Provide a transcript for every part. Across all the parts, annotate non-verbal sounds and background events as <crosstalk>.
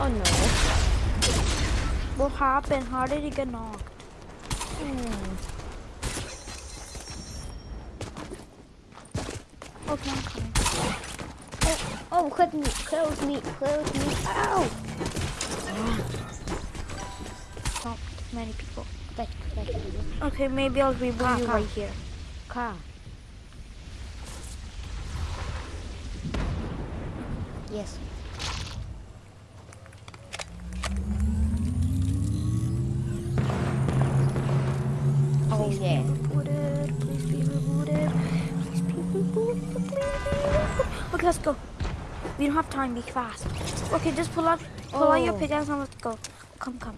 Oh no. What happened? How did he get knocked? Hmm. Okay, I'm coming. Oh, oh, close me, close me, close me. Ow! Not many people. But, but, okay, maybe I'll reboot you car. right here. Car. Yes. Don't have time. Be fast. Okay, just pull out, pull out your Oh. pickaxe and let's go. Come, come.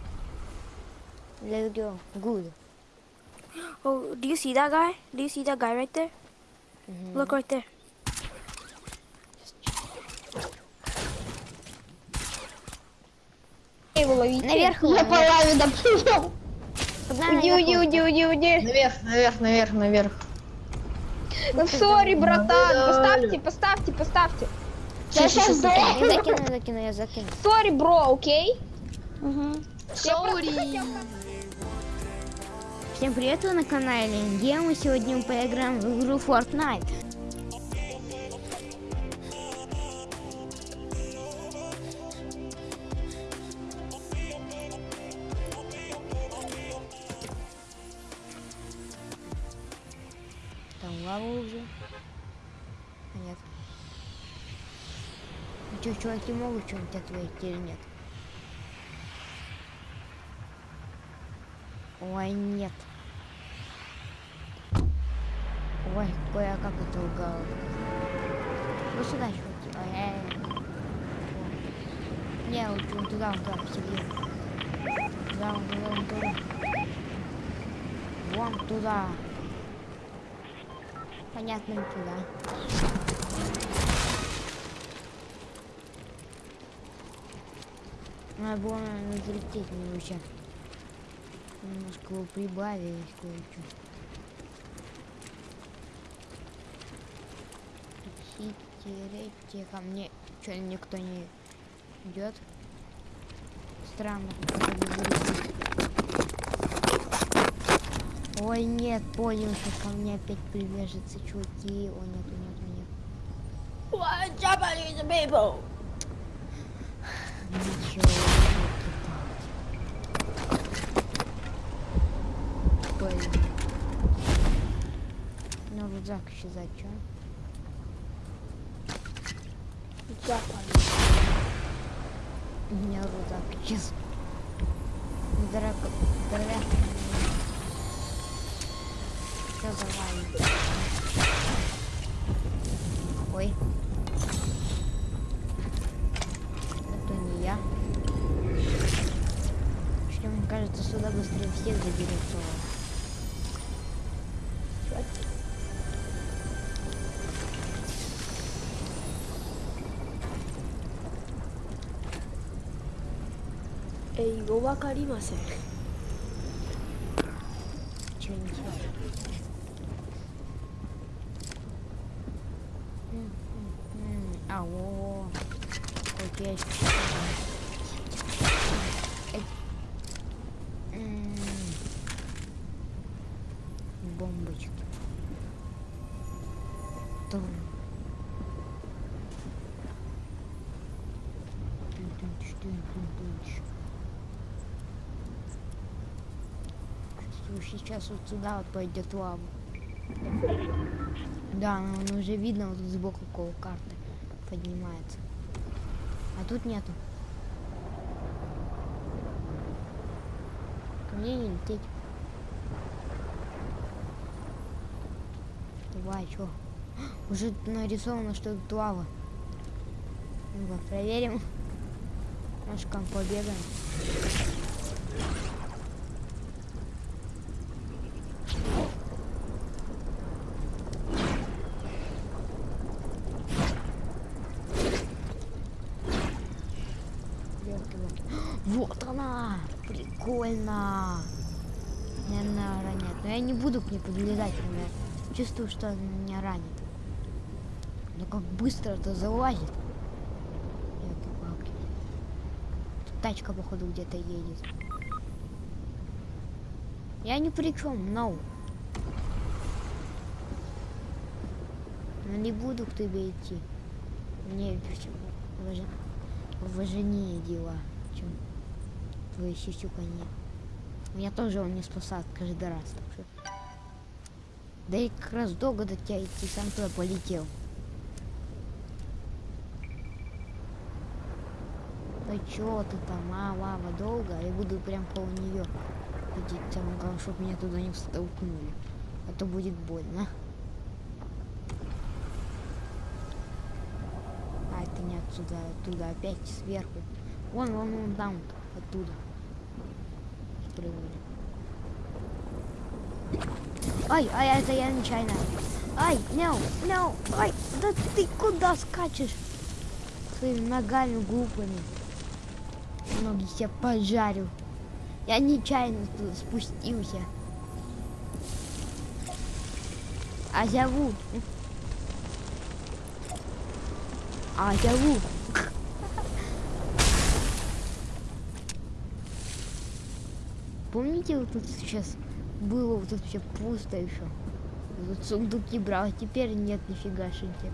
Let's go. Good. <gasps> Oh, do you see that guy? Do you see that guy right there? Мгм. Look right there. его ловите. Наверх Я по наверх. лаве. Погнали Уйди, наверх уйди, уйди, уйди, уйди. Наверх, наверх, наверх, наверх. Ну, сори, братан. Поставьте, поставьте, поставьте. Я сейчас закину, я закину, я закину. Сори, бро, окей? Сори. Всем привет, вы на канале Где мы сегодня поиграем в игру Fortnite. Чуваки могут что-нибудь ответить или нет? Ой, нет. Ой, кое-как это лгало. Ну сюда, чуваки. Ой, ай, ай. Не, лучше вон туда, вон туда, посередине. Туда, вон туда, вон туда. Вон туда. Понятно, туда. Надо было, наверное, залететь немножко. Немножко его прибавили кое-что. Хитерете ко мне. Че, никто не идет? Странно. Ой, нет, понял, что ко мне опять привяжется, чуваки. О, нет, нет, нет. What Japanese people? Блин. Ну, рюкзак исчезает, чё? У меня рюкзак исчез. Драка, драка. Что за вами? Ой. Кажется, сюда быстрее всех заберется. Hey, わか Чувствую, сейчас вот сюда вот пойдет лава. Да, ну, ну, уже видно вот тут сбоку около карты поднимается. А тут нету. Ко мне не лететь. Давай, чё? <gasps> Уже нарисовано, что тут лава. Ну-ка, проверим. Там побегаем. <gasps> Вот она! Прикольно! Наверное, ранят. Но я не буду к ней подлезать, например. Чувствую, что она меня ранит. Но как быстро это залазит. Ёлки-палки. тачка, походу, где-то едет. Я ни при чем. Но не буду к тебе идти. Мне важнее, важнее дела, чем твои сисюканье. Меня тоже он не спасает каждый раз. Так что... Да и как раз долго до тебя идти, сам туда полетел. Да чё ты там, а, лава долго, я буду прям около нее ходить. Главное, чтобы меня туда не столкнули. А то будет больно. А это не отсюда, оттуда, опять сверху. Вон, вон, вон там, оттуда. Спрыгнули. Ай, ай, это я нечаянно. Ай, no, no, ай, да ты куда скачешь? Своими ногами глупыми. Ноги себе поджарю. Я нечаянно туда спустился. А зовут? А зовут? Помните, вот тут сейчас было вот тут все пусто еще. Вот сундуки брал, а теперь нет нифига шинки.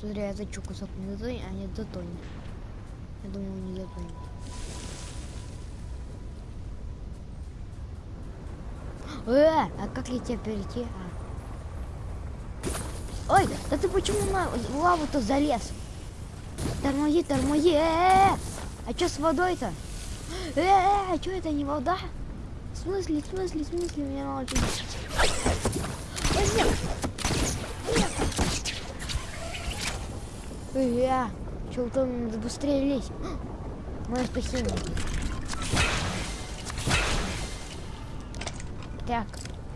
Смотри, я зачу кусок не затонет, а не затонет. Я думаю, не затонет. Э, а как я тебя перейти? А. Ой, да ты почему на лаву-то залез? Тормози, тормози, э, -э, -э! А что с водой-то? Э, -э, а что это не вода? В смысле, в смысле, в смысле, меня мало чего. Э, что там быстрее лезть. <gasps> Мое спасение. Так,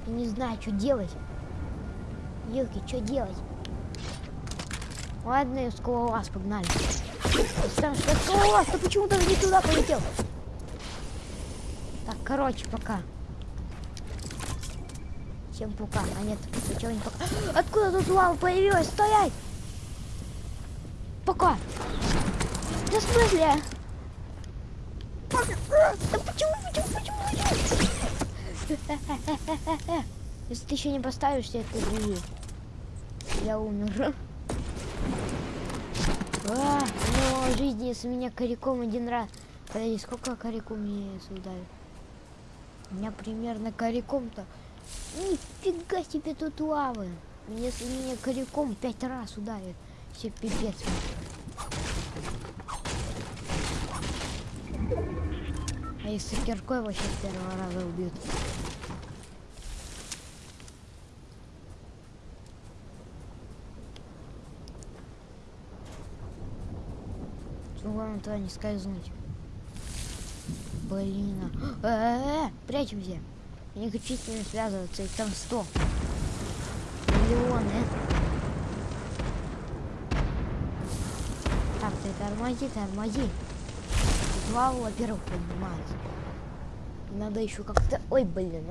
не знаю, что делать. Елки, что делать? Ладно, скалолаз, погнали. Сам что скалолаз, ты почему-то не туда полетел. Так, короче, пока. Всем пока. А нет, сначала не пока. <gasps> Откуда тут лава появилась? Стоять! Пока. Да в смысле? Да почему, почему, почему, почему? Если ты еще не поставишься, ты бежи. Я умер. А, ну, жизни с меня коряком один раз. Подожди, сколько коряком мне ударил? У меня примерно коряком-то... Нифига себе тут лавы. Если меня коряком пять раз ударит, все пипец. А если киркой вообще с первого раза убьют? Главное туда не скользнуть. Блин. Э -э -э, прячемся. Я не хочу с ними связываться, их там сто. Миллионы. Так, ты тормози, тормози. Два, во-первых, поднимается. Надо еще как-то... Ой, блин.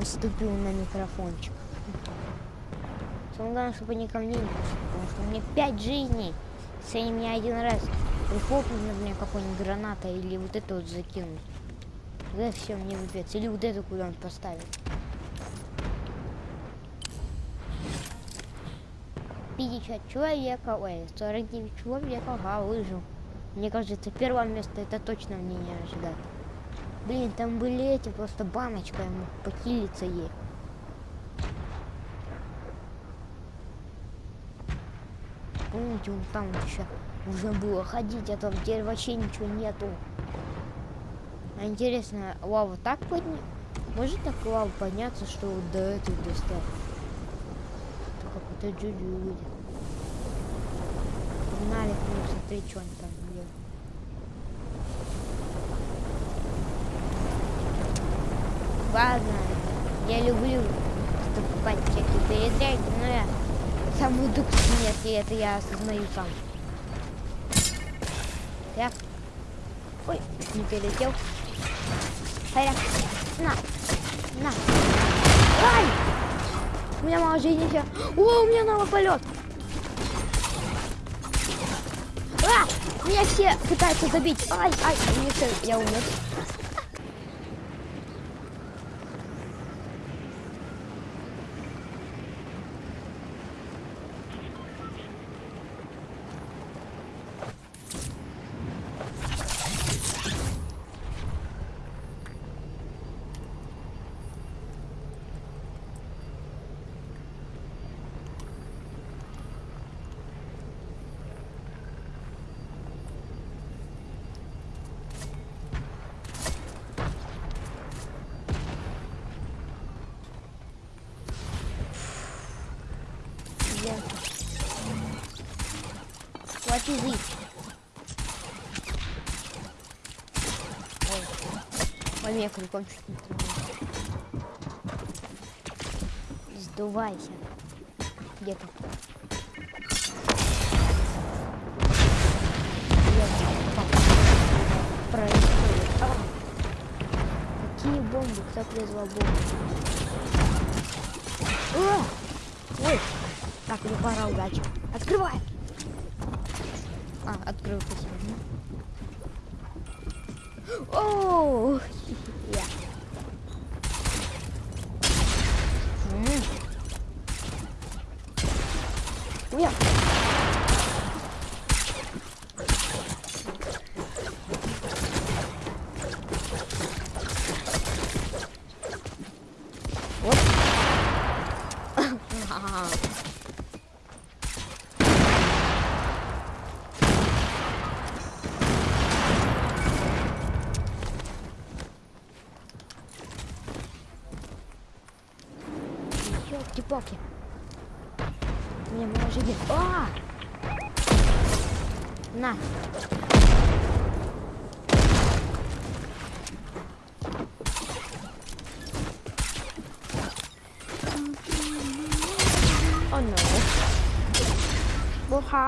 Уступил на микрофончик. Самое главное, чтобы они ко мне не потому что меня пять жизней. Если они меня один раз прихлопнут на меня какой-нибудь граната или вот это вот закинут, тогда все, мне выпец. Или вот это куда-нибудь поставить. 50 человека, ой, 49 человека, а, выжил. Мне кажется, первое место это точно мне не ожидать. Блин, там были эти, просто баночка, я мог покилиться ей. Помните, вот там еще нужно было ходить, а там теперь вообще ничего нету. А интересно, лава так подня... Может так лава подняться, что вот до этой достать? Это Джуджу выйдет. Погнали ним, смотри, что они там делают. Ладно, я люблю покупать всякие передряги, но я самую дух нет, и это я осознаю сам. Так. Ой, не перелетел. Харя. На. На. Ай! У меня мало жизни сейчас. О, у меня новый полет. А! Меня все пытаются забить. Ай, ай, мне всё, я умер. Я. Is it? Ой, меня крюком чуть не тронуло. Сдувайся. Где ты? Происходит. А! Какие бомбы? Кто призвал бомбы? А! Ой! Так, мне пора удачи. Открывай! А, открыл спасибо. О,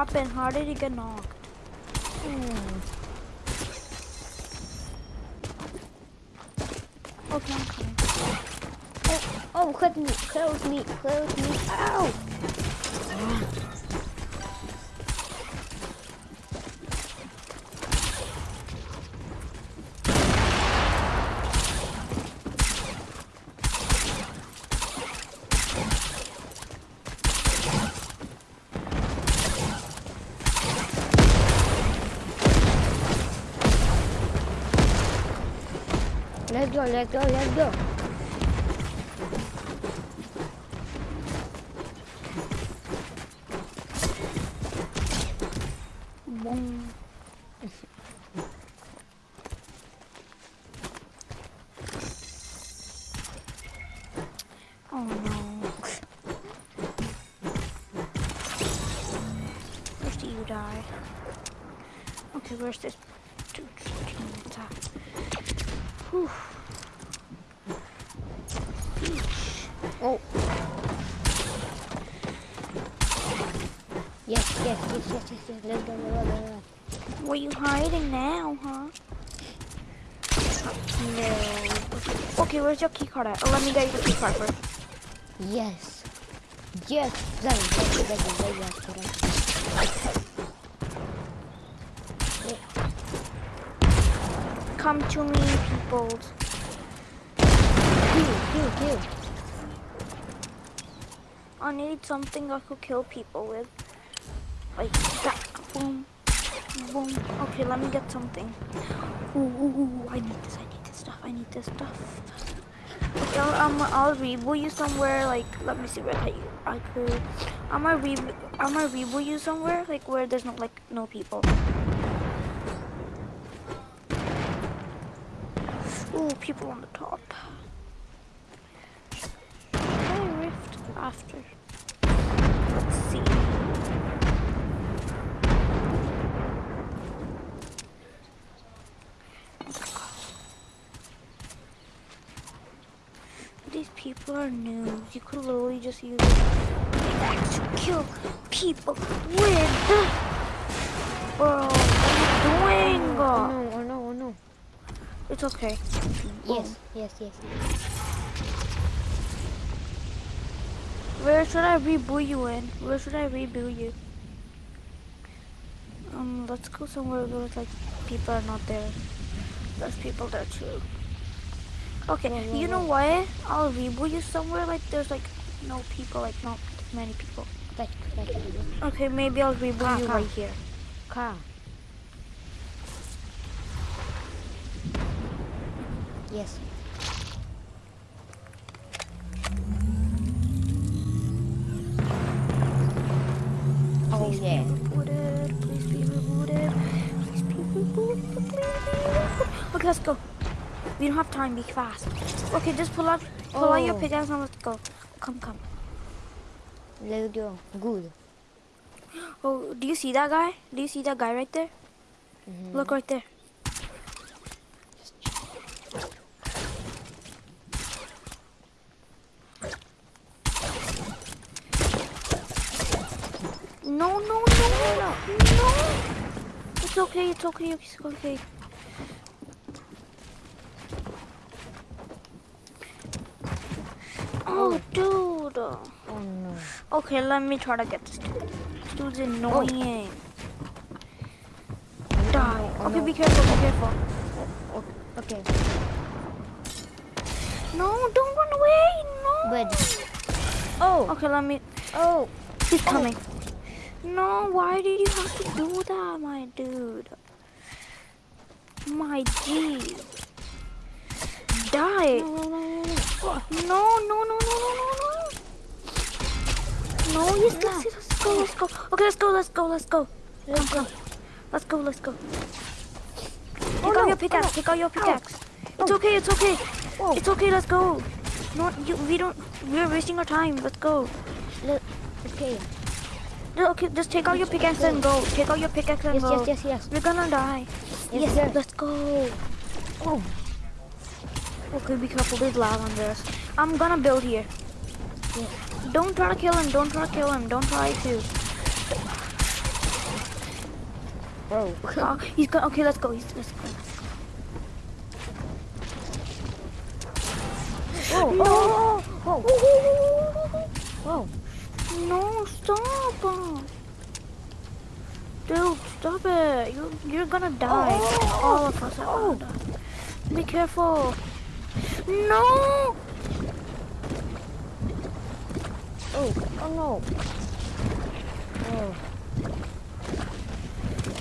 What happened? How did he get knocked? Go, let's go, let's go. Were you hiding now, huh? No. Okay, where's your keycard at? Oh, let me get your keycard first. Yes. Yes. Yeah. Come to me, people. Kill, kill, kill. I need something I could kill people with. Like that. Boom. Boom. Okay, let me get something. Ooh, ooh, ooh, I need this, I need this stuff, I need this stuff. Okay, I'll, um, I'll reboot you somewhere, like, let me see where I, I could, I'm gonna re, I'm gonna reboot you somewhere, like, where there's no, like, no people. Ooh, people on the top. Rift after? Let's see. Noobs. You could literally just use it to kill people with. Bro, what are you doing? Oh no, oh no, oh no. It's okay. Yes, yes, yes. Where should I reboot you in? Where should I reboot you? Um, let's go somewhere where like people are not there. There's people there too. Okay, mm -hmm. you know what? I'll reboot you somewhere like there's like no people, like not many people. Like, like okay, maybe I'll reboot you ah. right here. Car. Yes. Oh yeah. Please be rebooted. Please be rebooted. Please be rebooted. Okay, let's go. We don't have time. Be fast. Okay, just pull out, pull out your Oh. pickaxe and let's go. Come, come. Let's go. Good. Oh, do you see that guy? Do you see that guy right there? Mhm. Look right there. No, no, no, no, no. It's okay, it's okay, it's okay. Oh, oh, dude. Oh no. Okay, let me try to get this dude. This dude's oh. annoying. Oh, Die. Oh, okay, no. be careful, be careful. Oh, okay. No, don't run away. No. But oh Okay, let me. oh He's coming. No, why did you have to do that, my dude? My G. Die. no no no no. No, no, no, no, no, no, no. No, yes, let's, go, let's go. Okay, let's go, let's go, let's go. Come, come. Let's go, let's go. Take Oh, out no, your oh, pickaxe, no. take out your pickaxe. It's Oh. okay, it's okay. Oh. It's okay, let's go. No, you, we don't, we're wasting our time. Let's go. Look. Okay. No, Okay, just take out your pickaxe and go. Take out your pickaxe and Yes go. yes yes yes. yes. We're gonna die. Yes, Yes, sir. let's go. Oh. Okay, be careful. There's lava on this. I'm gonna build here. Yes. Don't try to kill him. Don't try to kill him. Don't try to. Bro. Uh, he's gonna. Okay, let's go. He's, let's go. Oh No. oh oh oh. No, stop. uh. Dude, stop it. You, you're gonna die. Oh. All of us are gonna die. Be careful. No. Oh oh no. Oh.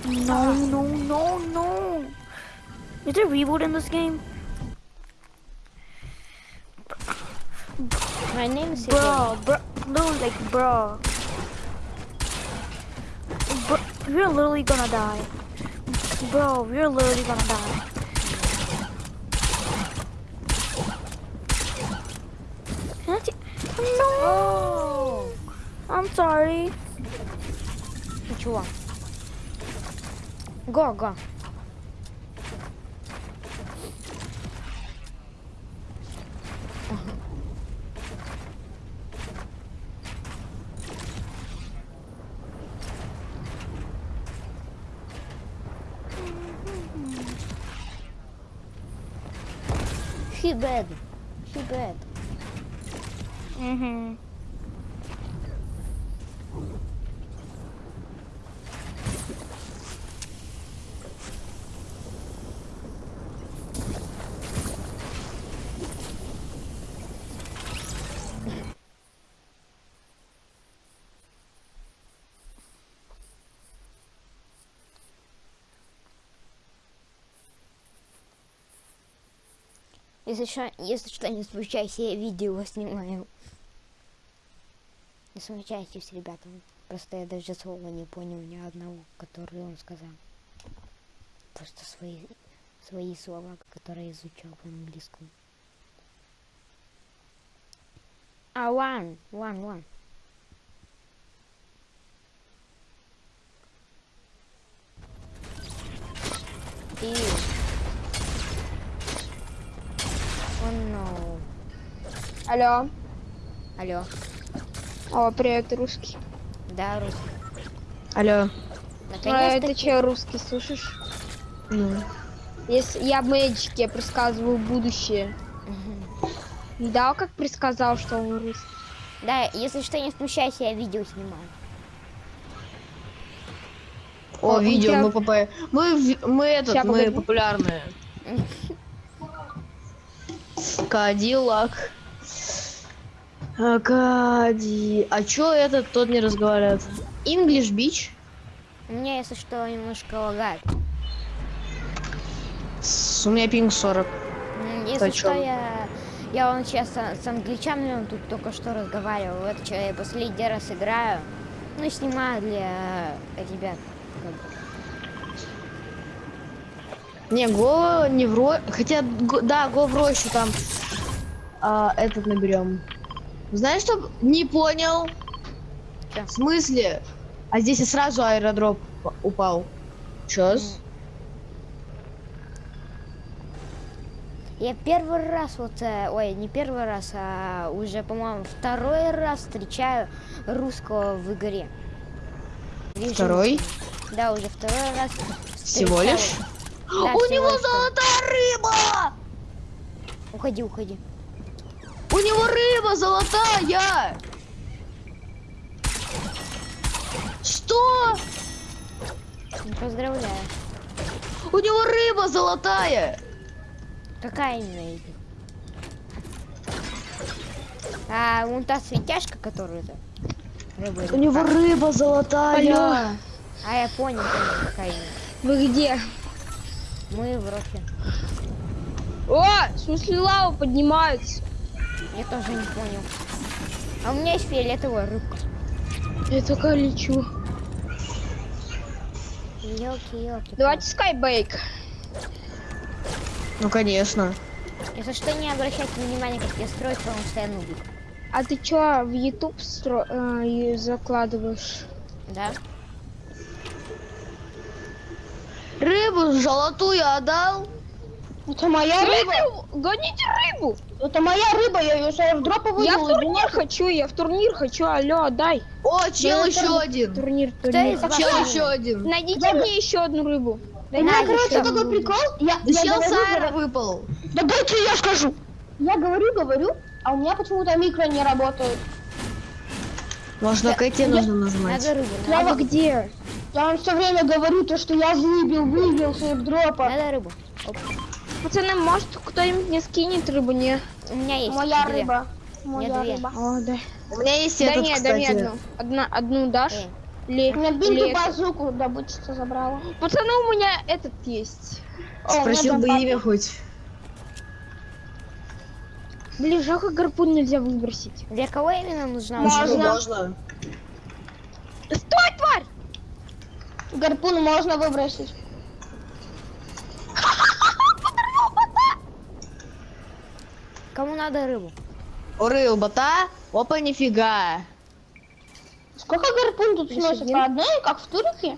No, no, no, no. Is there reboot in this game? My name is Bro, bro, no, like, bro. Bro, we're literally gonna die. Bro, we're literally gonna die. I'm sorry. Ничего. Го, го. <laughs> He bad. He bad. Mm-hmm. Если что, если что не случайся, я видео снимаю. Не смущайтесь, ребята. Просто я даже слова не понял ни одного, который он сказал. Просто свои, свои слова, которые изучал по английскому. А, one, one, one. И... no. Алло. Алло. О, привет, русский. Да, русский. Алло. А, это че, русский, слышишь? Ну. Если я в Мэджике я предсказываю будущее. Мгм. Видал, как предсказал, что он русский? Да, если что, не включайся, я видео снимаю. О, О, видео, тебя- мы попа- Мы, в- мы этот, Ща, мы популярные. <laughs> Кадиллак. А, Кади... А чё этот, тот не разговаривает? English Beach? У меня, если что, немножко лагает. У меня пинг 40. М, Если что, я... Я вон сейчас с, с англичанином тут только что разговаривал. Это что, я последний раз играю. Ну, снимаю для ребят. как бы. Не, го не в ро... Хотя, го- да, го в рощу там. А, этот наберем. Знаешь, что? Не понял. Чё? В смысле? А здесь и сразу аэродроп упал. Чё? с- Я первый раз вот, э, ой, не первый раз, а уже, по-моему, второй раз встречаю русского в игре. Вижу- Второй? Да, уже второй раз. Всего встречаю. лишь? Да, У него лишь. золотая рыба! Уходи, уходи. У него рыба золотая! Что? Поздравляю. У него рыба золотая! Какая именно них? А, вон та светяшка, которую то рыба или У него рыба золотая! Алло. А я понял, понял, какая именно. Вы где? Мы в роке. О, в смысле лава поднимается. Я тоже не понял. А у меня есть фиолетовая рыбка. Я только лечу. Елки, елки. Давайте скайбейк. Ну конечно. Если что, не обращайте внимания, как я строю, потому что я нубик. А ты чё, в YouTube стро... э, закладываешь? Да? Рыбу золотую отдал? Это моя рыба. Гоните рыбу. Это моя рыба, я ее уже в дроповую Я в турнир хочу, я в турнир хочу. Алло, отдай. О, чел Да, еще один. Турнир, Кто турнир. вас? Чел еще один. Найдите мне еще одну рыбу. У меня, короче, такой рыбу. прикол. Я, Да я чел говорю, с аэро говорю, выпал. Да дайте я скажу. Я говорю, говорю, а у меня почему-то микро не работает. Может, на Кэти нужно нажимать? Надо рыбу, Лава надо, где? Я вам все время говорю, то, что я выбил, выбил своих дропа. надо рыбу. Оп. Пацаны, может кто-нибудь мне скинет рыбу? Не. У меня есть Моя две. рыба. Моя две. рыба. О, да. У меня есть Да этот, не, да не кстати. одну. Одна, одну дашь? Эй, Ли, У меня это? базуку добычица забрала. Пацаны, у меня этот есть. О, Спросил бы имя хоть. Блин, жалко гарпун нельзя выбросить. Для кого именно нужна Можно. можно? Стой, тварь! Гарпун можно выбросить. Кому надо рыбу? О, рыба-то? Опа, нифига. Сколько гарпун тут сносит? По одной, как в турике?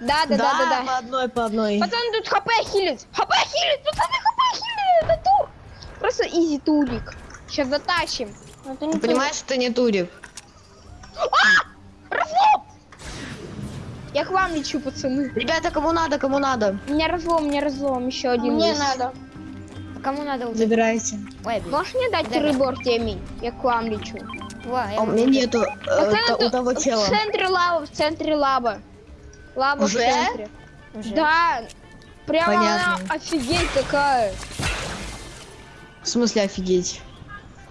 Да, да, да, да, да. по одной, по одной. Пацаны, тут хп хилит! ХП хилит! Пацаны, хп хилит! Это тур! Просто изи турик. Сейчас затащим. Не Ты понимаешь, это не турик. Разлом! Я к вам лечу, пацаны. Ребята, кому надо, кому надо. У меня разлом, у меня разлом. Еще один Мне есть. надо. А Кому надо вот Забирайте. Ой, блин. Можешь мне дать Да. рыбу, Артемий? Я к вам лечу. Во, я А у меня нету э, то- у того в чела. центре лава, в центре лаба. Лаба Уже? в центре. Уже. Да, прямо Понятно. она офигеть какая. В смысле офигеть?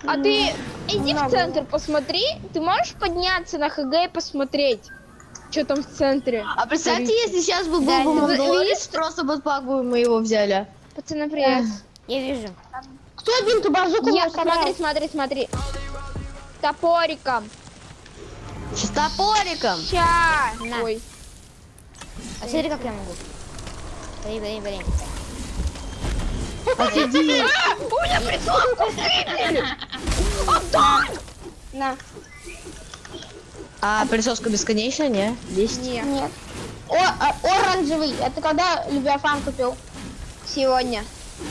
А ты иди в центр, посмотри. Ты можешь подняться на ХГ и посмотреть, что там в центре? А представьте, если сейчас бы был Да, бы Мандалорец, просто бы бы мы его взяли. Пацаны, привет. Я вижу. Кто бинту базуку Я, смотри, смотри, смотри. Топориком. С топориком. Ща. На. Ой. А смотри, как я могу. Блин, блин, блин. Офигеть. У меня прицелку скрипнули. На. А присоска бесконечная, не? Есть. Не. Нет. О, а, оранжевый. Это когда Левиафан купил? Сегодня.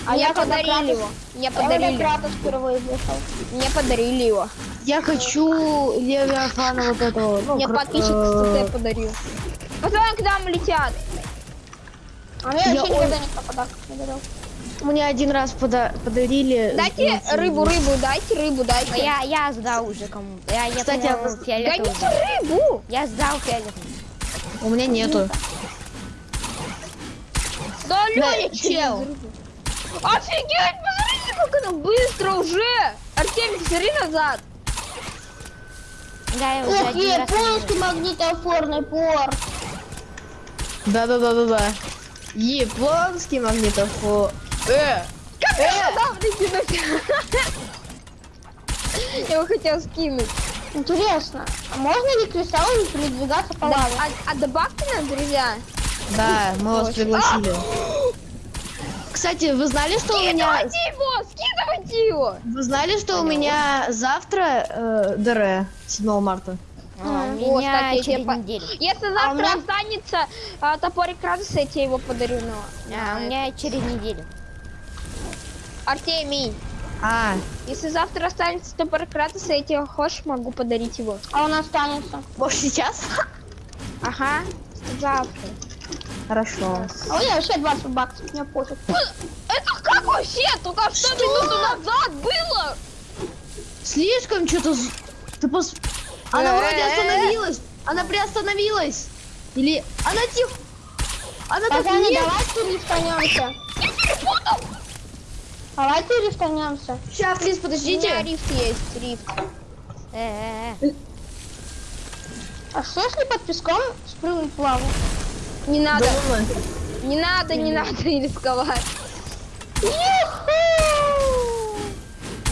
А Мне я когда подарили Кратос- его. Мне Я когда подарили. Кратос впервые вышел. Мне подарили его. Я хочу Левиафана вот этого. ну, Мне кр- подписчик э, СТ подарил. Пацаны, к нам летят. А мне Я вообще никогда никто подарков не дарил. Мне один раз пода- подарили. Дайте рыбу, рыбу, дайте рыбу, А дайте. Я, я сдал уже кому-то. Я, я Кстати, по-моему, а фиолетовый Гоните сдал. рыбу. Я сдал фиолетовый. У меня нету. Да, Леня, чел. Офигеть, посмотрите, как она быстро уже. Артемий, смотри назад. Да, я уже Ух, один раз японский магнитофорный порт. Да-да-да-да-да. Японский магнитофон. Э! Как я дам выкинуть? <laughs> Я его хотел скинуть. Интересно, а можно ли кристаллами передвигаться по лаве? а, а добавьте нас, друзья. Да, мы вас пригласили. Кстати, вы знали, что у меня... Скидывайте его, скидывайте его. Вы знали, что у меня завтра э, ДР 7 марта? А, у меня кстати, через по- неделю. Если А завтра меня- останется а, топорик радости, я тебе его подарю. Но... А, у меня через неделю. Артемий, А, если завтра останется топорик радости, я тебе хочешь, могу подарить его. А он останется. может сейчас? Ага, завтра. Хорошо. А у меня вообще 20 баксов, мне пофиг. Это как вообще? Только что, минуту назад было? Слишком что-то... Ты пос... Она Э, вроде э, э. остановилась. Она приостановилась. Или... Она тихо... Она так Пацаны, нет. давайте рифтанемся. Давайте рифтанемся. Сейчас, плиз, У меня подождите. рифт есть, рифт. Э, э, э. А что если под песком спрыгнуть в лаву? Не надо, Да, не надо, не надо рисковать.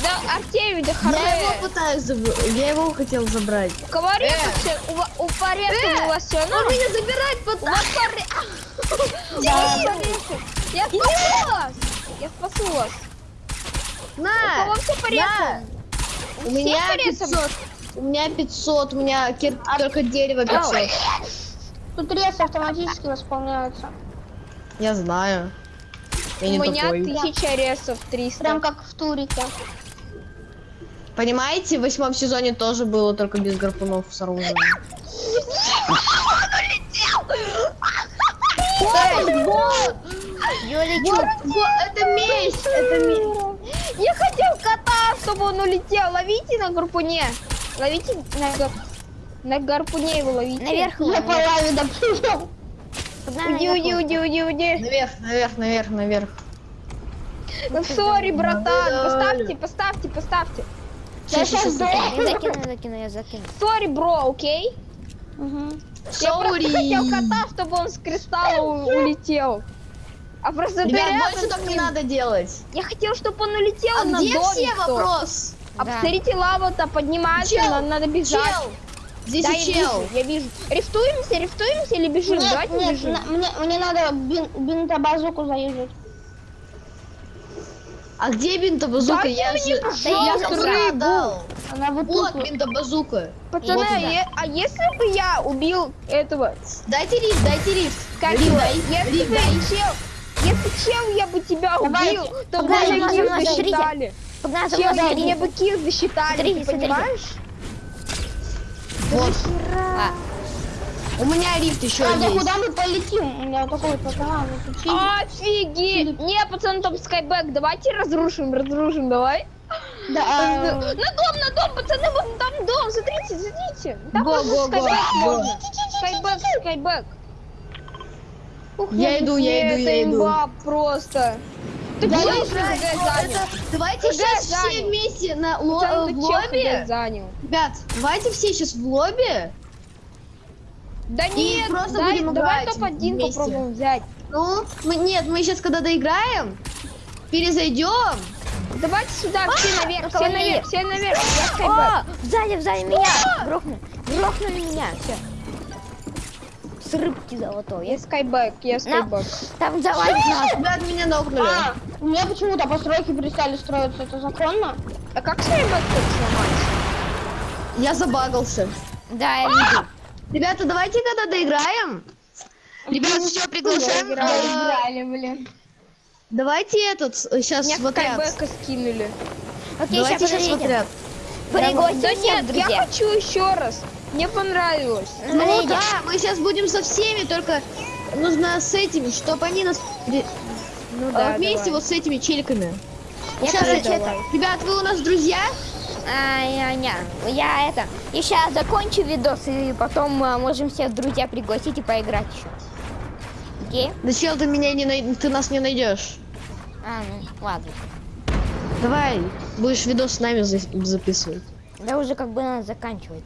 Да, Артемий, да Я его пытаюсь заб- Я его хотел забрать. У кого резко все? У, у пореза у вас все Он меня забирать У вас я спасу вас. Я спасу вас. У На! кого все порезано? У меня порезано? 500. У меня 500, у меня кир- только дерево 500. Тут рейсы автоматически восполняются. Я знаю. Я У меня тупой. тысяча ресов, 300. Прям как в турике. Понимаете, в восьмом сезоне тоже было только без гарпунов с оружием. Я лечу. это месть! Это месть! Я хотел кота, чтобы он улетел. Ловите на гарпуне. Ловите на, гар- на гарпуне его ловите. Наверх Я по лаве. Погнали Уйди, наверх уйди, его. уйди, уйди, уйди. Наверх, наверх, наверх, наверх. Ну, сори, братан. Поставьте, поставьте, поставьте. Я сейчас закину, я закину, я закину. Сори, бро, окей? Мгм. Я просто хотел кота, чтобы он с кристалла улетел. А просто Ребят, больше так не надо делать. Я хотел, чтобы он улетел А на где домик. все тот. вопрос? А Да. посмотрите, лава-то поднимается, Чел, нам надо бежать. Чел! Здесь Да, и я чел. вижу, я вижу. Рифтуемся, рифтуемся или бежим? Нет, Давайте нет, бежим. на- мне, мне надо бин, бинтобазуку заезжать. А где бинтобазука? Дайте Я же... я рыбу. Она вот Вот тут. бинтобазука. Пацаны, Вот а, е- а если бы я убил этого, Дайте рифт, дайте рифт. как Рифт дай, если рифт бы дай. чел, если чел я бы тебя убил, то бы погнали, погнали, килл погнали, засчитали. Погнали, смотрите. мне бы килл засчитали, Смотрите, ты смотрите. понимаешь? Вот. А, У меня рифт еще есть. куда мы полетим? У меня такой вот учили. Офигеть! Не, пацаны, там скайбэк, давайте разрушим, разрушим, давай. Да, <laughs> На а, дом, на дом, пацаны, вон там дом, смотрите, смотрите. Там го, скайбэк го. можно. Скайбэк, скайбэк. Ух, Я иду, я иду, это я иду. имба просто. Я чё иду. ФГ занял? Это- Давайте ФГ сейчас все занял. вместе на ло- э, в лобби. занял? Ребят, давайте все сейчас в лобби. Да И нет, просто дай- будем давай играть топ-1 вместе. попробуем взять. Ну, мы, нет, мы сейчас когда доиграем, перезайдем. Давайте сюда, А, все наверх, все наверх, все наверх, я. О, сзади, сзади меня. Грохнули. Грохнули меня. Все. С рыбки золотой. Я скайбэк, я скайбэк. Там завалит нас. Ребят, меня нокнули. а, у меня почему-то постройки перестали строиться, это законно? А как скайбэк тут сломать? Я забагался. Да, я вижу. Ребята, давайте когда доиграем. Ребят, все, приглашаем. э, Играли, блин. Давайте этот сейчас Меня в отряд. скайбэка скинули. Окей, Давайте сейчас сейчас в отряд. Да нет, я хочу еще раз. Мне понравилось. Ну Смотрите. да, мы сейчас будем со всеми, только нужно с этими, чтобы они нас... Ну а, да, вместе давай. вот с этими челиками. Я, Сейчас, это- Ребят, вы у нас друзья? А, я, не, я это, я сейчас закончу видос, и потом а, можем всех друзья пригласить и поиграть еще. Окей? Да чел, ты меня не най- ты нас не найдешь. А, ну, ладно. Давай, будешь видос с нами за- записывать. Да уже как бы надо заканчивать.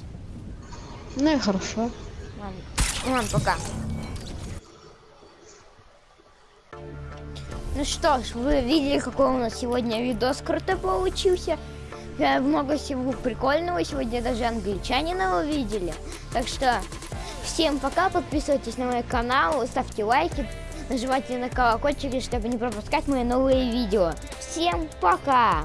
Ну и хорошо. Ладно, ладно пока. Ну что ж, вы видели, какой у нас сегодня видос круто получился. Э, Много всего прикольного. Сегодня даже англичанина увидели. Так что всем пока. Подписывайтесь на мой канал, ставьте лайки, нажимайте на колокольчик, чтобы не пропускать мои новые видео. Всем пока!